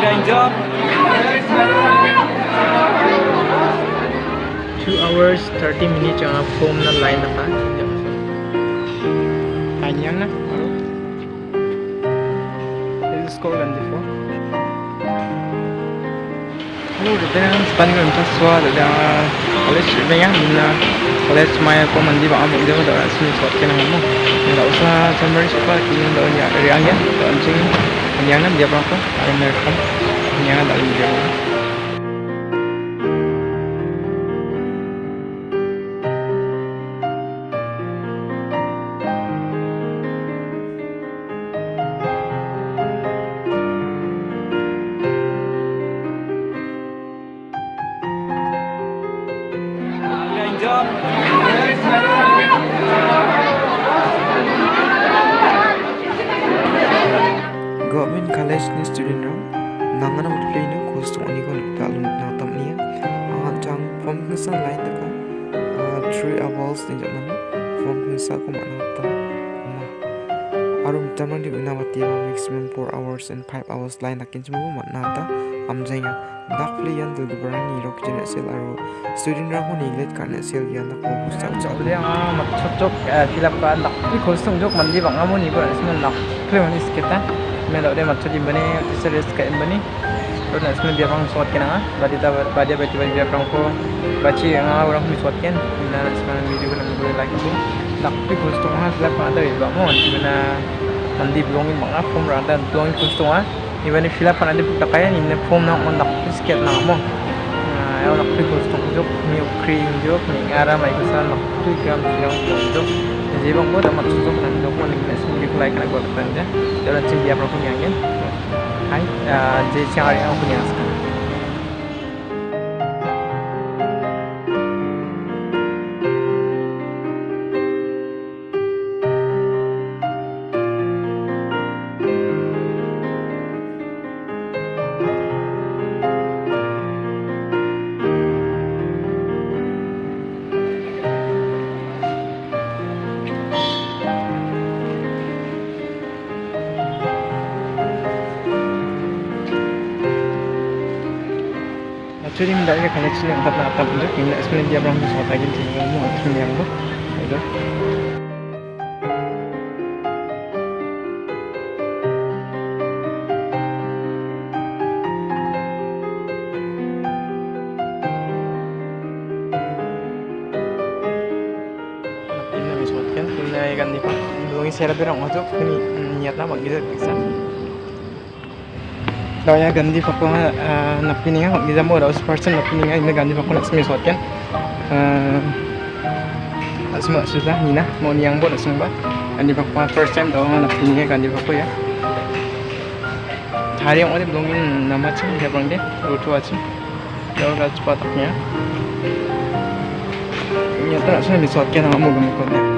Again job. Two hours, 30 minutes ang form na line na ka. Kanyang na. This is gandi po. Hello, dada ang span ko nito swa dada college ba yang na college maya ko mandi ba amo dito da sini swat kena mo. Nda usah summary spa kini da nya riang ya. Da anjing kanyang na dia berapa? Ada merekam. Kanyang da dia. Lesson student nangana utlay na course to onigo na talun na tamniya ang jang form hinsa line na ka three hours ni j a n a form n s a ko mana ta ma arum t a m a n di unawati ma maximum four hours and five hours line na k i n s mo mana ta amjaya dak l i yan dul gubran i rok jena sel aro student ra ho neglect kana sel yan na ko busta c a le ang mat chok chok filap ka dak i khol sung jok mandi bangamo ni ba ismen nak l e man isketa da de mat chodi bani teacher ka bani. To na isman biar bang sot kena badi ta badi badi badi biar bang ko baci ang orang mi sot ken na isman di bani boleh lagi tu. Nak pi kosong ha filap ka da ba mo di bana mandi belongin bang a form rada belongin kosong ha Iban filap ka na di kaya ni na form na on nak mo ayaw nak ko jok mi cream jok mi ngara mai ko sa nak tu gram silang jadi bang ko dapat susuk nan jok mo ning nes mi kulai kana gua kan ja dalam cim dia berapa yang hai je cari aku punya sekarang Actually, hindi ka connection yung tatap na tapos jok. Hindi sebenarnya dia berang suatu lagi sih kamu actually yang bu. Itu. Ini misal kan, ini kan di pak. Belum saya berang masuk. Ini niatnya uh, kung di दया गंदी फकवा नपिनिया निजाम और उस पर्सन नपिनिया इन्हें गंदी फकवा नक्समी सोटकेन semua susah nah mau niang bot semua gandi fokwa ah, first time tau napinya kan, gandi fokwa ya. Hari yang ada belum nama sih dia bang deh rutu aja jauh dah cepat ya ini tuh nak disotkan sama mau gemuk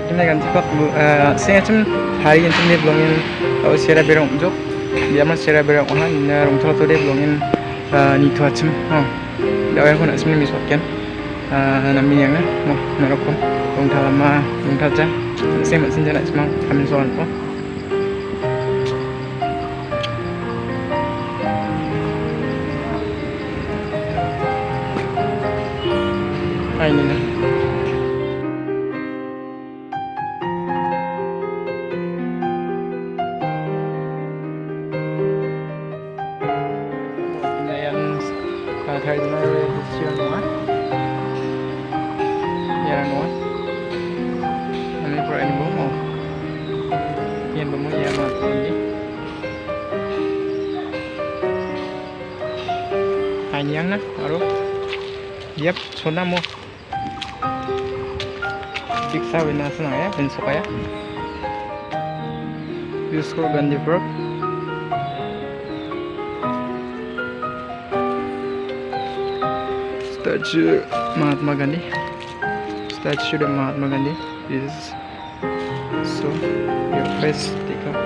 kini ganti pak saya cem hari yang cem sera berong jok dia mah sera berong oh na rong thol tu dia belongin ni tu acem oh nak sebenarnya misal kan nami yang na mo narokom rong thal ma rong ja saya mak sinja nak semang kami soal po Ay, uh, cardinal decision mo ah. Yan mo ah. Ano yung ano mo mo? Yan ba mo yan mga kundi? Kanyang na, aro. Yep, suna mo. Winasa na kaya. Yusko Gandhiburg. statue Mahatma Gandhi. Statue to Mahatma Gandhi is so your face take up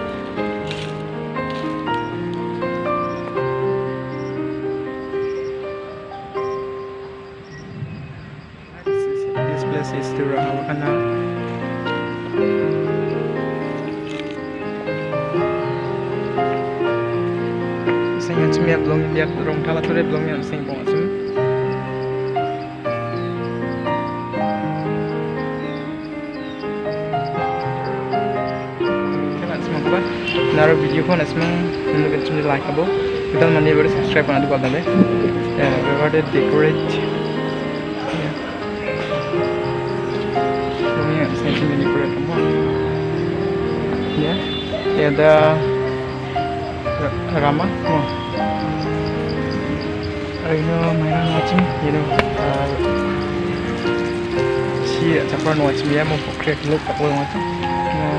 this place is the Rahawa Canal Saya cuma belum lihat rong tala tu dia belum yang sing pun Naruh video ko na semua menurut cem like abo. Kita mandi baru subscribe na dua kali. Ya, berada decorate. Ya. Belum yang saya cem decorate apa? Ya,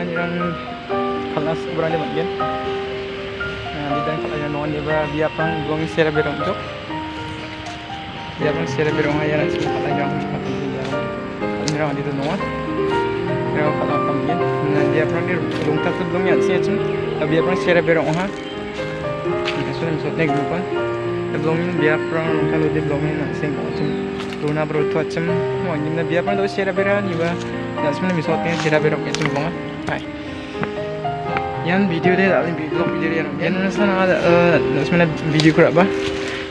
kalaniran kalas berani bagian. Di dalam kalaniran non dia dia pang gong sera berong jok dia pang sera berong haya nak semua kalaniran mati dia kalaniran di tu noa dia kalau kami nah dia pang dia long tak tu belum yang sih tapi dia pang sera berong ha sudah misalnya grupa belum dia pang kalau dia belum yang sih Runa bro tu. Macam mau ni dia pang tu sera berani bah Nah, sebenarnya misalnya sera berong itu banget Hai. Yan video dia tak lebih vlog video dia. Yan mana sana ada eh sebenarnya video ko ba?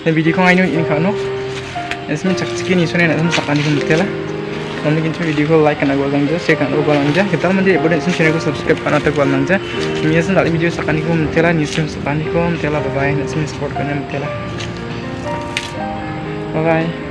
Dan video ko ngayon ini kan no. Sebenarnya cak cik ni sunai nak sama sakani ko mutela. Kami kintu video ko like kan agak langja, share kan agak langja. Kita mandi boleh sen channel ko subscribe kan agak langja. Kami sen tak video sakani ko mutela, ni sen sakani ko mutela bye bye. Nak support kan mutela. Bye bye.